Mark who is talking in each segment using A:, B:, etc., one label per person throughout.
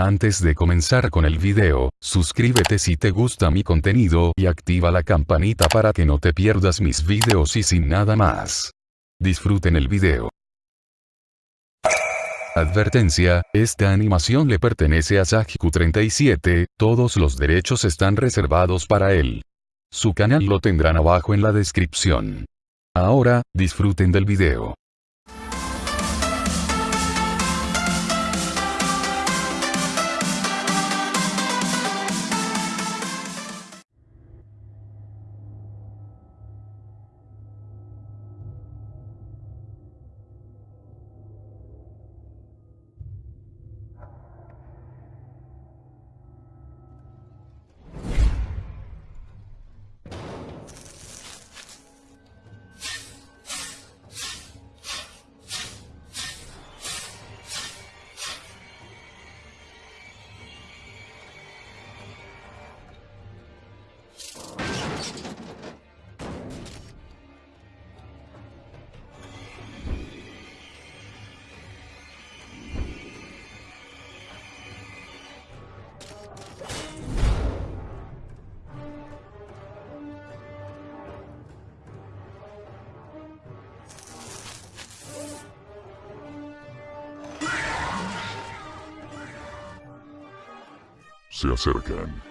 A: Antes de comenzar con el video, suscríbete si te gusta mi contenido y activa la campanita para que no te pierdas mis videos y sin nada más. Disfruten el video. Advertencia, esta animación le pertenece a Sajiku37, todos los derechos están reservados para él. Su canal lo tendrán abajo en la descripción. Ahora, disfruten del video.
B: Se acercan.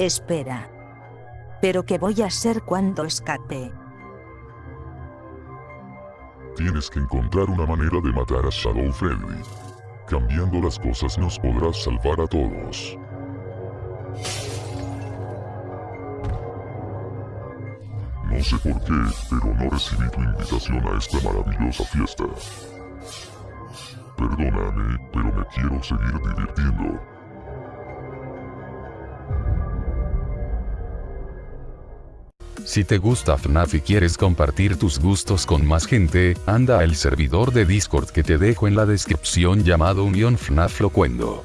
C: Espera. ¿Pero qué voy a hacer cuando escape?
B: Tienes que encontrar una manera de matar a Shadow Freddy. Cambiando las cosas nos podrás salvar a todos. No sé por qué, pero no recibí tu invitación a esta maravillosa fiesta. Perdóname, pero me quiero seguir divirtiendo.
A: Si te gusta FNAF y quieres compartir tus gustos con más gente, anda al servidor de Discord que te dejo en la descripción llamado Unión FNAF Locuendo.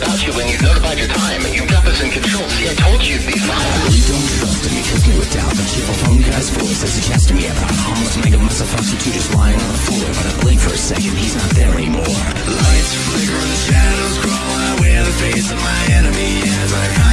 D: about you when you notified your time. You
E: got
D: us in control. See, I told you these lies. You don't trust me, kiss me with doubt. The cheerful phone guy's voice is suggesting me about harmless mega muscle prostitute just lying on the floor. But I blink for a second, he's not there anymore. Lights flicker, and the shadows crawl. I wear the face of my enemy as I hide.